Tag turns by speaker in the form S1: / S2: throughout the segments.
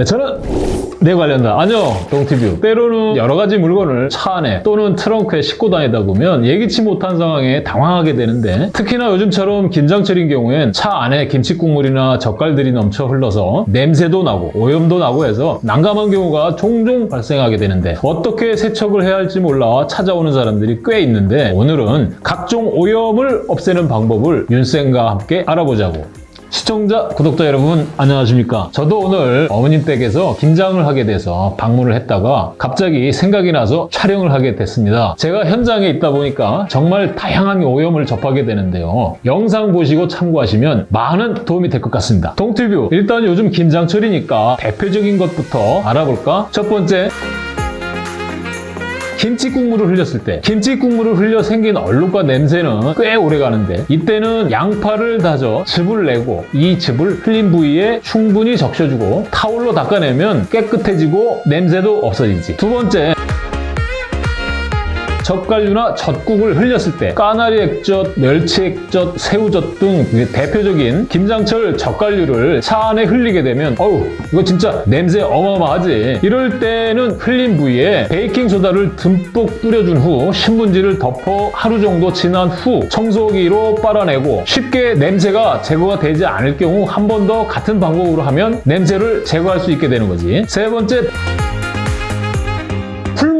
S1: 네, 저는 내 관련다. 안녕, 동티뷰. 때로는 여러 가지 물건을 차 안에 또는 트렁크에 싣고 다니다 보면 예기치 못한 상황에 당황하게 되는데 특히나 요즘처럼 김장철인 경우엔 차 안에 김치 국물이나 젓갈들이 넘쳐 흘러서 냄새도 나고 오염도 나고 해서 난감한 경우가 종종 발생하게 되는데 어떻게 세척을 해야 할지 몰라 찾아오는 사람들이 꽤 있는데 오늘은 각종 오염을 없애는 방법을 윤쌤과 함께 알아보자고. 시청자, 구독자 여러분 안녕하십니까? 저도 오늘 어머님 댁에서 김장을 하게 돼서 방문을 했다가 갑자기 생각이 나서 촬영을 하게 됐습니다. 제가 현장에 있다 보니까 정말 다양한 오염을 접하게 되는데요. 영상 보시고 참고하시면 많은 도움이 될 것 같습니다. 동티뷰 일단 요즘 김장철이니까 대표적인 것부터 알아볼까? 첫 번째 김치 국물을 흘렸을 때 김치 국물을 흘려 생긴 얼룩과 냄새는 꽤 오래 가는데 이때는 양파를 다져 즙을 내고 이 즙을 흘린 부위에 충분히 적셔주고 타올로 닦아내면 깨끗해지고 냄새도 없어지지. 두 번째 젓갈류나 젓국을 흘렸을 때 까나리 액젓, 멸치 액젓, 새우젓 등 대표적인 김장철 젓갈류를 차 안에 흘리게 되면 어우 이거 진짜 냄새 어마어마하지. 이럴 때는 흘린 부위에 베이킹소다를 듬뿍 뿌려준 후 신문지를 덮어 하루 정도 지난 후 청소기로 빨아내고 쉽게 냄새가 제거가 되지 않을 경우 한 번 더 같은 방법으로 하면 냄새를 제거할 수 있게 되는 거지. 세 번째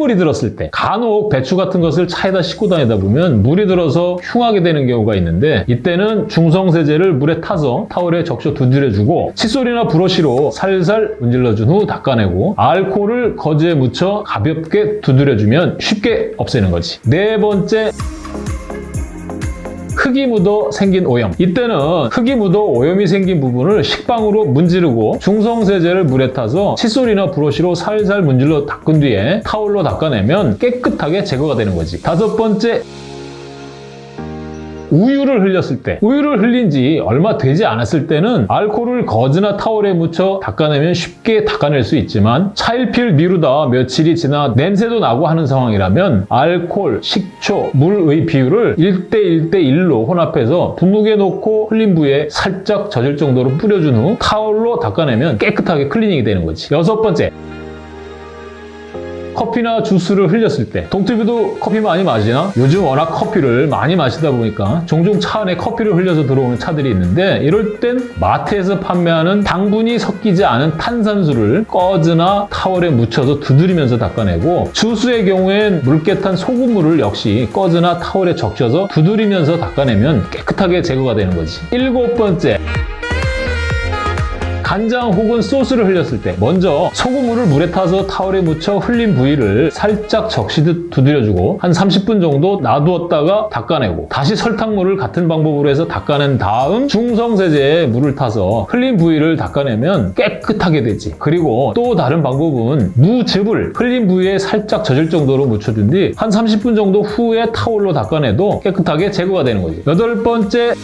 S1: 풀물이 들었을 때 간혹 배추 같은 것을 차에다 싣고 다니다 보면 물이 들어서 흉하게 되는 경우가 있는데 이때는 중성세제를 물에 타서 타월에 적셔 두드려주고 칫솔이나 브러쉬로 살살 문질러준 후 닦아내고 알코올을 거즈에 묻혀 가볍게 두드려주면 쉽게 없애는 거지. 네 번째 흙이 묻어 생긴 오염. 이때는 흙이 묻어 오염이 생긴 부분을 식빵으로 문지르고 중성세제를 물에 타서 칫솔이나 브러쉬로 살살 문질러 닦은 뒤에 타올로 닦아내면 깨끗하게 제거가 되는 거지. 다섯 번째 우유를 흘렸을 때 우유를 흘린 지 얼마 되지 않았을 때는 알코올을 거즈나 타월에 묻혀 닦아내면 쉽게 닦아낼 수 있지만 차일피일 미루다 며칠이 지나 냄새도 나고 하는 상황이라면 알코올, 식초, 물의 비율을 1대 1대 1로 혼합해서 분무기에 넣고 흘린 부위에 살짝 젖을 정도로 뿌려준 후 타월로 닦아내면 깨끗하게 클리닝이 되는 거지. 여섯 번째 커피나 주스를 흘렸을 때 동티뷰도 커피 많이 마시나? 요즘 워낙 커피를 많이 마시다 보니까 종종 차 안에 커피를 흘려서 들어오는 차들이 있는데 이럴 땐 마트에서 판매하는 당분이 섞이지 않은 탄산수를 거즈나 타월에 묻혀서 두드리면서 닦아내고 주스의 경우엔 물깨탄 소금물을 역시 꺼즈나 타월에 적셔서 두드리면서 닦아내면 깨끗하게 제거가 되는 거지 일곱 번째 간장 혹은 소스를 흘렸을 때 먼저 소금물을 물에 타서 타월에 묻혀 흘린 부위를 살짝 적시듯 두드려주고 한 30분 정도 놔두었다가 닦아내고 다시 설탕물을 같은 방법으로 해서 닦아낸 다음 중성세제에 물을 타서 흘린 부위를 닦아내면 깨끗하게 되지. 그리고 또 다른 방법은 무즙을 흘린 부위에 살짝 젖을 정도로 묻혀준 뒤 한 30분 정도 후에 타올로 닦아내도 깨끗하게 제거가 되는 거지. 여덟 번째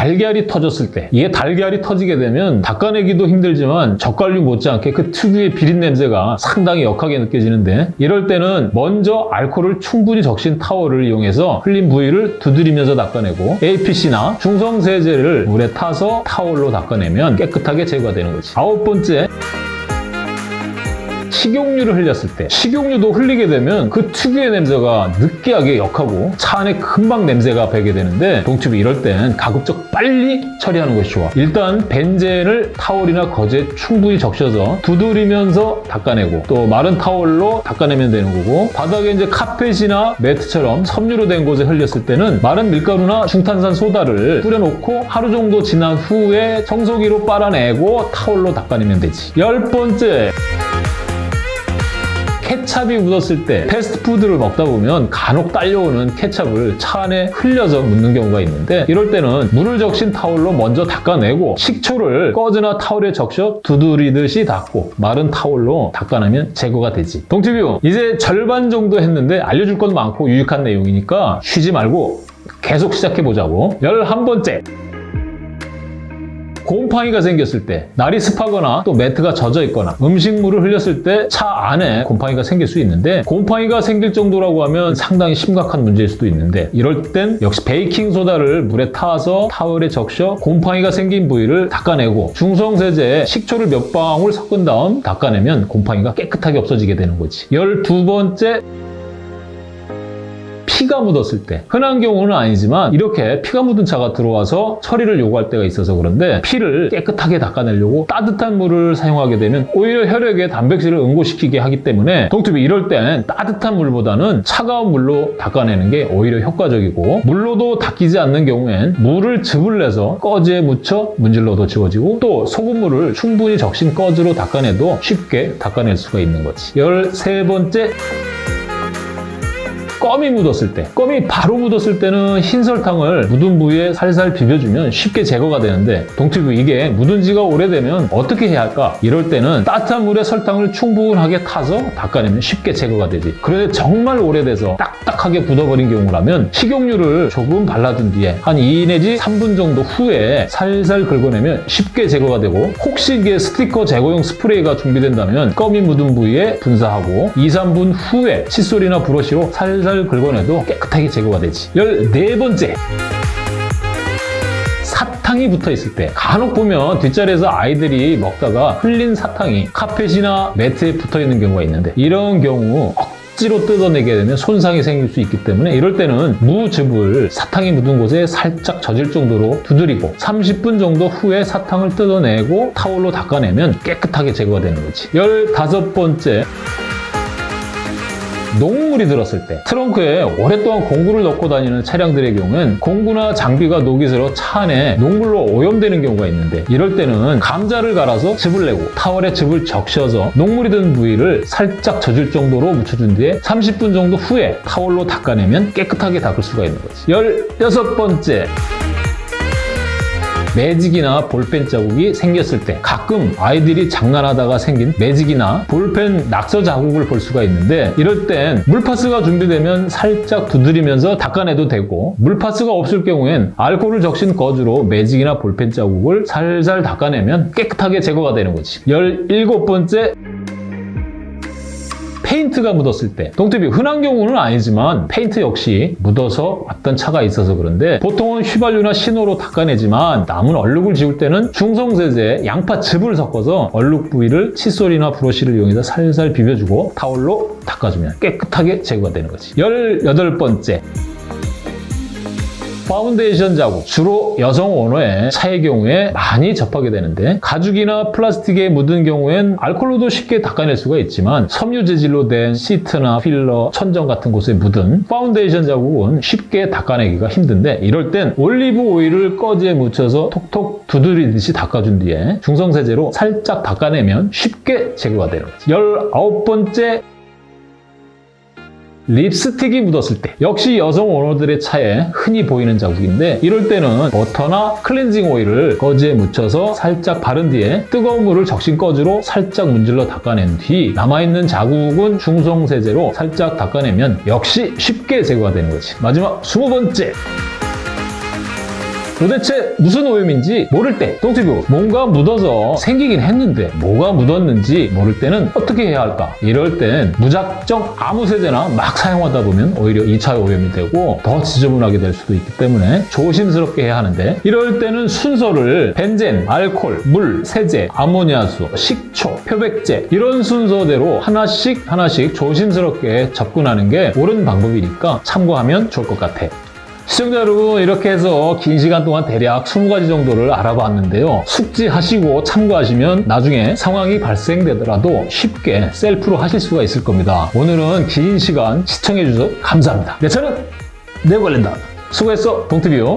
S1: 달걀이 터졌을 때 이게 달걀이 터지게 되면 닦아내기도 힘들지만 젓갈류 못지않게 그 특유의 비린 냄새가 상당히 역하게 느껴지는데 이럴 때는 먼저 알코올을 충분히 적신 타월을 이용해서 흘린 부위를 두드리면서 닦아내고 APC나 중성세제를 물에 타서 타월로 닦아내면 깨끗하게 제거가 되는 거지. 아홉 번째 식용유를 흘렸을 때 식용유도 흘리게 되면 그 특유의 냄새가 느끼하게 역하고 차 안에 금방 냄새가 배게 되는데 동튜브 이럴 땐 가급적 빨리 처리하는 것이 좋아. 일단 벤젠을 타월이나 거즈에 충분히 적셔서 두드리면서 닦아내고 또 마른 타월로 닦아내면 되는 거고 바닥에 이제 카펫이나 매트처럼 섬유로 된 곳에 흘렸을 때는 마른 밀가루나 중탄산 소다를 뿌려놓고 하루 정도 지난 후에 청소기로 빨아내고 타월로 닦아내면 되지. 열 번째 케찹이 묻었을 때 패스트푸드를 먹다 보면 간혹 딸려오는 케찹을 차 안에 흘려서 묻는 경우가 있는데 이럴 때는 물을 적신 타올로 먼저 닦아내고 식초를 꺼즈나 타올에 적셔 두드리듯이 닦고 마른 타올로 닦아내면 제거가 되지. 동티뷰 이제 절반 정도 했는데 알려줄 건 많고 유익한 내용이니까 쉬지 말고 계속 시작해보자고. 열한 번째 곰팡이가 생겼을 때 날이 습하거나 또 매트가 젖어 있거나 음식물을 흘렸을 때 차 안에 곰팡이가 생길 수 있는데 곰팡이가 생길 정도라고 하면 상당히 심각한 문제일 수도 있는데 이럴 땐 역시 베이킹소다를 물에 타서 타월에 적셔 곰팡이가 생긴 부위를 닦아내고 중성세제에 식초를 몇 방울 섞은 다음 닦아내면 곰팡이가 깨끗하게 없어지게 되는 거지. 열두 번째 피가 묻었을 때. 흔한 경우는 아니지만 이렇게 피가 묻은 차가 들어와서 처리를 요구할 때가 있어서 그런데 피를 깨끗하게 닦아내려고 따뜻한 물을 사용하게 되면 오히려 혈액에 단백질을 응고시키게 하기 때문에 동투비 이럴 땐 따뜻한 물보다는 차가운 물로 닦아내는 게 오히려 효과적이고 물로도 닦이지 않는 경우엔 물을 즙을 내서 꺼지에 묻혀 문질러도 지워지고 또 소금물을 충분히 적신 꺼즈로 닦아내도 쉽게 닦아낼 수가 있는 거지. 열세 번째 껌이 묻었을 때 껌이 바로 묻었을 때는 흰 설탕을 묻은 부위에 살살 비벼주면 쉽게 제거가 되는데 동티브 이게 묻은 지가 오래되면 어떻게 해야 할까? 이럴 때는 따뜻한 물에 설탕을 충분하게 타서 닦아내면 쉽게 제거가 되지 그런데 정말 오래돼서 딱딱하게 굳어버린 경우라면 식용유를 조금 발라둔 뒤에 한 2 내지 3분 정도 후에 살살 긁어내면 쉽게 제거가 되고 혹시 이게 스티커 제거용 스프레이가 준비된다면 껌이 묻은 부위에 분사하고 2, 3분 후에 칫솔이나 브러쉬로 살살 긁어내도 깨끗하게 제거가 되지. 14번째. 사탕이 붙어 있을 때 간혹 보면 뒷자리에서 아이들이 먹다가 흘린 사탕이 카펫이나 매트에 붙어 있는 경우가 있는데 이런 경우 억지로 뜯어내게 되면 손상이 생길 수 있기 때문에 이럴 때는 무즙을 사탕이 묻은 곳에 살짝 젖을 정도로 두드리고 30분 정도 후에 사탕을 뜯어내고 타올로 닦아내면 깨끗하게 제거가 되는 거지. 15번째 녹물이 들었을 때. 트렁크에 오랫동안 공구를 넣고 다니는 차량들의 경우엔 공구나 장비가 녹이 슬어 차 안에 녹물로 오염되는 경우가 있는데 이럴 때는 감자를 갈아서 즙을 내고 타월에 즙을 적셔서 녹물이 든 부위를 살짝 젖을 정도로 묻혀준 뒤에 30분 정도 후에 타월로 닦아내면 깨끗하게 닦을 수가 있는 거지. 16번째 매직이나 볼펜 자국이 생겼을 때 가끔 아이들이 장난하다가 생긴 매직이나 볼펜 낙서 자국을 볼 수가 있는데 이럴 땐 물파스가 준비되면 살짝 두드리면서 닦아내도 되고 물파스가 없을 경우엔 알코올을 적신 거즈로 매직이나 볼펜 자국을 살살 닦아내면 깨끗하게 제거가 되는 거지. 17번째 페인트가 묻었을 때. 동태비 흔한 경우는 아니지만 페인트 역시 묻어서 왔던 차가 있어서 그런데 보통은 휘발유나 신호로 닦아내지만 남은 얼룩을 지울 때는 중성세제에 양파 즙을 섞어서 얼룩 부위를 칫솔이나 브러쉬를 이용해서 살살 비벼주고 타올로 닦아주면 깨끗하게 제거가 되는 거지. 18번째 파운데이션 자국, 주로 여성 오너의 차의 경우에 많이 접하게 되는데 가죽이나 플라스틱에 묻은 경우엔 알콜로도 쉽게 닦아낼 수가 있지만 섬유 재질로 된 시트나 필러, 천정 같은 곳에 묻은 파운데이션 자국은 쉽게 닦아내기가 힘든데 이럴 땐 올리브 오일을 거즈에 묻혀서 톡톡 두드리듯이 닦아준 뒤에 중성세제로 살짝 닦아내면 쉽게 제거가 되는 거지. 19번째 립스틱이 묻었을 때. 역시 여성 오너들의 차에 흔히 보이는 자국인데 이럴 때는 버터나 클렌징 오일을 거즈에 묻혀서 살짝 바른 뒤에 뜨거운 물을 적신 거즈로 살짝 문질러 닦아낸 뒤 남아있는 자국은 중성세제로 살짝 닦아내면 역시 쉽게 제거가 되는 거지. 마지막 20번째 도대체 무슨 오염인지 모를 때 동티뷰 뭔가 묻어서 생기긴 했는데 뭐가 묻었는지 모를 때는 어떻게 해야 할까? 이럴 땐 무작정 아무 세제나 막 사용하다 보면 오히려 2차 오염이 되고 더 지저분하게 될 수도 있기 때문에 조심스럽게 해야 하는데 이럴 때는 순서를 벤젠, 알콜, 물, 세제, 아모니아수, 식초, 표백제 이런 순서대로 하나씩 하나씩 조심스럽게 접근하는 게 옳은 방법이니까 참고하면 좋을 것 같아. 시청자 여러분 이렇게 해서 긴 시간 동안 대략 20가지 정도를 알아봤는데요. 숙지하시고 참고하시면 나중에 상황이 발생되더라도 쉽게 셀프로 하실 수가 있을 겁니다. 오늘은 긴 시간 시청해주셔서 감사합니다. 내 차는 내 관련다. 수고했어 동티뷰